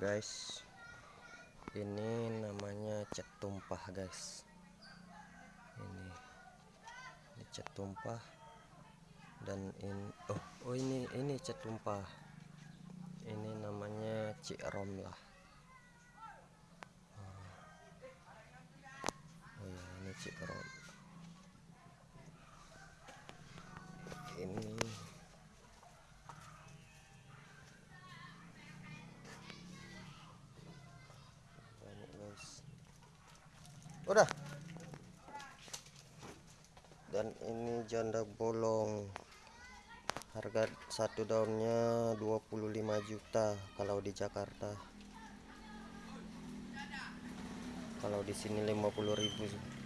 guys. Ini namanya cat tumpah guys. Ini. Ini cat tumpah. Dan ini oh oh ini ini cat tumpah. Ini namanya cikrom lah. Oh ya ini cikrom ini udah. Dan ini janda bolong. Harga satu daunnya 25 juta kalau di Jakarta. Kalau di sini 50.000